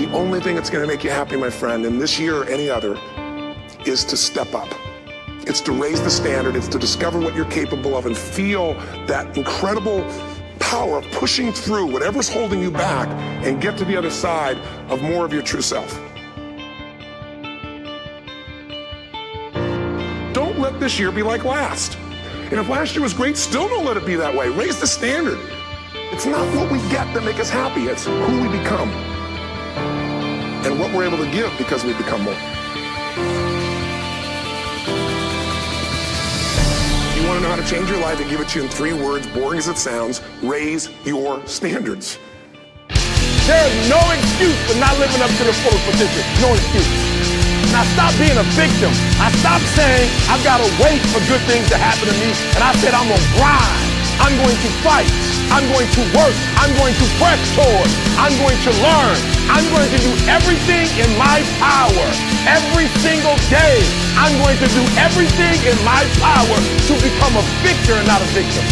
The only thing that's going to make you happy, my friend, in this year or any other, is to step up. It's to raise the standard. It's to discover what you're capable of and feel that incredible power of pushing through whatever's holding you back and get to the other side of more of your true self. Don't let this year be like last. And if last year was great, still don't let it be that way. Raise the standard. It's not what we get that make us happy. It's who we become and what we're able to give because we become more. You want to know how to change your life? and give it to you in three words, boring as it sounds. Raise your standards. There's no excuse for not living up to the full potential. No excuse. And I stopped being a victim. I stopped saying I've got to wait for good things to happen to me. And I said I'm going to grind. I'm going to fight. I'm going to work. I'm going to press toward. I'm going to learn. I'm going to do everything in my power every single day. I'm going to do everything in my power to become a victor and not a victim.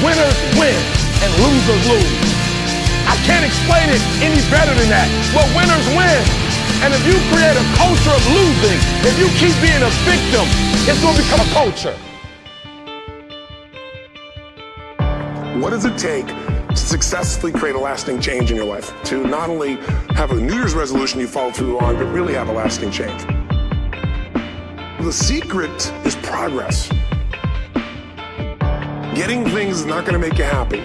Winners win and losers lose. I can't explain it any better than that. But winners win. And if you create a culture of losing, if you keep being a victim, it's going to become a culture. What does it take to successfully create a lasting change in your life? To not only have a New Year's resolution you follow through on, but really have a lasting change. The secret is progress. Getting things is not going to make you happy.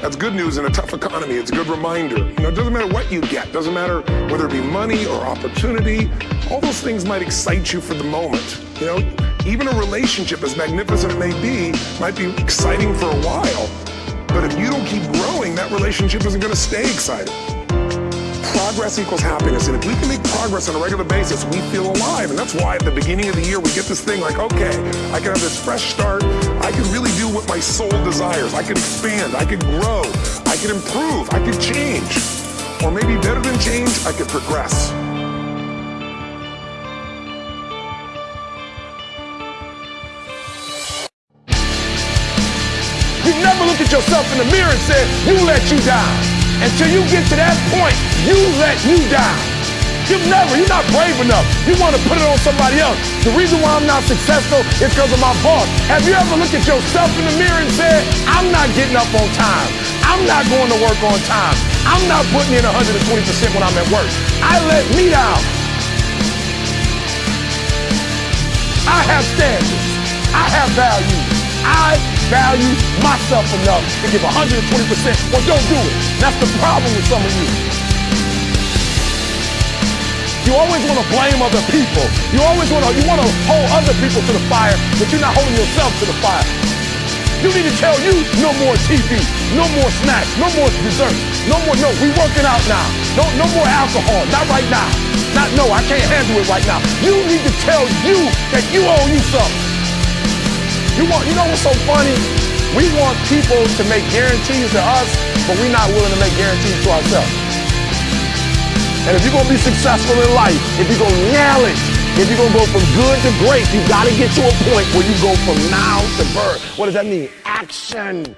That's good news in a tough economy. It's a good reminder. You know, it doesn't matter what you get. Doesn't matter whether it be money or opportunity. All those things might excite you for the moment. You know, even a relationship, as magnificent it may be, might be exciting for a while. But if you don't keep growing, that relationship isn't going to stay exciting progress equals happiness. And if we can make progress on a regular basis, we feel alive. And that's why at the beginning of the year, we get this thing like, okay, I can have this fresh start. I can really do what my soul desires. I can expand. I can grow. I can improve. I can change. Or maybe better than change, I can progress. You never look at yourself in the mirror and say, you let you down. Until you get to that point, you let you down. You've never, you're not brave enough. You want to put it on somebody else. The reason why I'm not successful is because of my boss. Have you ever looked at yourself in the mirror and said, I'm not getting up on time. I'm not going to work on time. I'm not putting in 120% when I'm at work. I let me down. I have standards. I have value. I value myself enough to give 120%, well, don't do it. That's the problem with some of you. You always want to blame other people. You always want to you want to hold other people to the fire, but you're not holding yourself to the fire. You need to tell you no more TV, no more snacks, no more dessert, no more no. We working out now. No no more alcohol. Not right now. Not no. I can't handle it right now. You need to tell you that you owe you something. You want, you know what's so funny? We want people to make guarantees to us, but we're not willing to make guarantees to ourselves. And if you're gonna be successful in life, if you're gonna nail it, if you're gonna go from good to great, you gotta get to a point where you go from now to birth. What does that mean? Action.